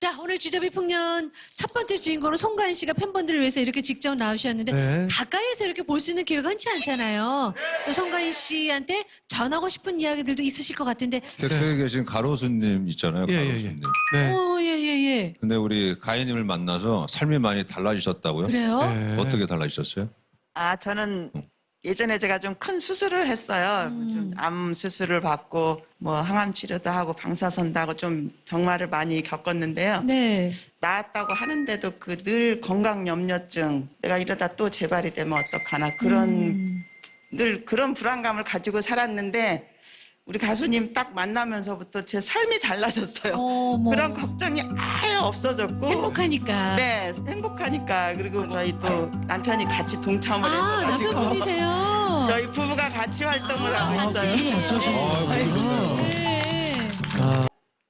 자, 오늘 주저비 풍년 첫 번째 주인공은 송가인 씨가 팬분들을 위해서 이렇게 직접 나오셨는데 네. 가까이에서 이렇게 볼 수 있는 기회가 흔치 않잖아요. 또 송가인 씨한테 전하고 싶은 이야기들도 있으실 것 같은데, 객석에 계신 가로수님 있잖아요. 예, 예, 예. 가로수님. 네. 어, 예, 예, 예. 근데 우리 가인님을 만나서 삶이 많이 달라지셨다고요? 그래요? 네. 어떻게 달라지셨어요? 아, 저는 예전에 제가 좀 큰 수술을 했어요. 음. 좀암 수술을 받고 뭐 항암 치료도 하고 방사선도 하고 좀 병마를 많이 겪었는데요. 네. 나았다고 하는데도 그 늘 건강 염려증 내가 이러다 또 재발이 되면 어떡하나 그런 음. 늘 그런 불안감을 가지고 살았는데 우리 가수님 딱 만나면서부터 제 삶이 달라졌어요. 어머. 그런 걱정이 아예 없어졌고 행복하니까. 네, 행복하니까 그리고 저희 또 남편이 같이 동참을 아, 해가지고 남편분이세요? 저희 부부가 같이 활동을 아, 하고. 있어요. 같이 하시는구나. 네.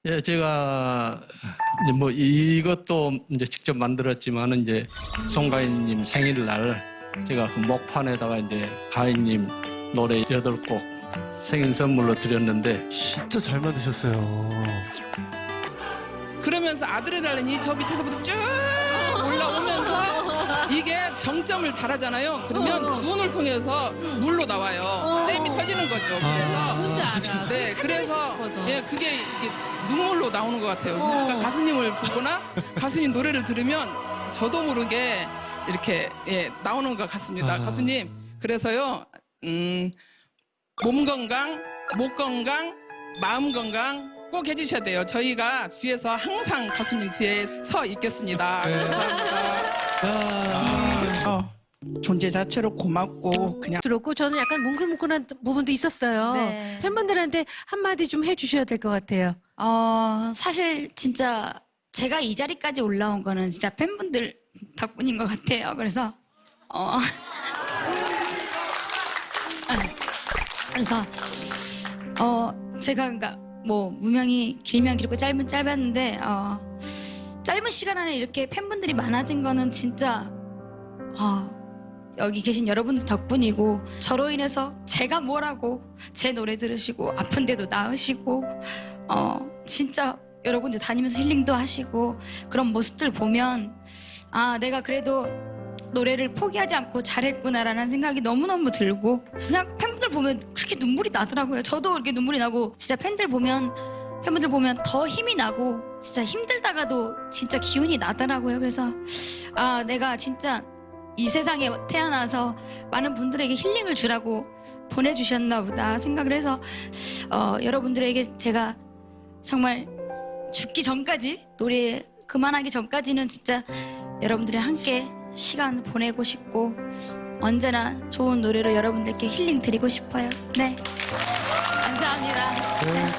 예, 제가 이제 뭐 이것도 이제 직접 만들었지만은 이제 송가인님 생일날 제가 그 목판에다가 이제 가인님 노래 여덟 곡 생일 선물로 드렸는데 진짜 잘 만드셨어요. 그러면서 아드레날린이 저 밑에서부터 쭉 올라오면서 이게 정점을 달하잖아요. 그러면 눈을 통해서 물로 나와요. 댐이 터지는 거죠. 그래서 뭔지 알아. 네, 그래서. 예, 그게 이게 눈물로 나오는 것 같아요. 그러니까 가수님을 보거나 가수님 노래를 들으면 저도 모르게 이렇게 예, 나오는 것 같습니다. 아. 가수님. 그래서요, 음, 몸 건강, 목 건강, 마음 건강 꼭 해주셔야 돼요. 저희가 뒤에서 항상 가수님 뒤에 서 있겠습니다. 네. 감사합니다. 야. 어, 존재 자체로 고맙고 그냥 들었고 저는 약간 뭉클뭉클한 부분도 있었어요. 네. 팬분들한테 한마디 좀 해주셔야 될 것 같아요. 어, 사실 진짜 제가 이 자리까지 올라온 거는 진짜 팬분들 덕분인 것 같아요. 그래서, 어. 그래서, 어, 제가 그러니까 뭐 무명이 길면 길고 짧으면 짧았는데, 어, 짧은 시간 안에 이렇게 팬분들이 많아진 거는 진짜, 어, 여기 계신 여러분들 덕분이고 저로 인해서 제가 뭐라고 제 노래 들으시고 아픈데도 나으시고 어 진짜 여러분들 다니면서 힐링도 하시고 그런 모습들 보면 아 내가 그래도 노래를 포기하지 않고 잘했구나라는 생각이 너무너무 들고 그냥 팬분들 보면 그렇게 눈물이 나더라고요. 저도 이렇게 눈물이 나고 진짜 팬들 보면 팬분들 보면 더 힘이 나고 진짜 힘들다가도 진짜 기운이 나더라고요. 그래서 아 내가 진짜 이 세상에 태어나서 많은 분들에게 힐링을 주라고 보내주셨나 보다 생각을 해서 어, 여러분들에게 제가 정말 죽기 전까지 노래 그만하기 전까지는 진짜 여러분들이 함께 시간 보내고 싶고 언제나 좋은 노래로 여러분들께 힐링 드리고 싶어요. 네. 감사합니다. 네.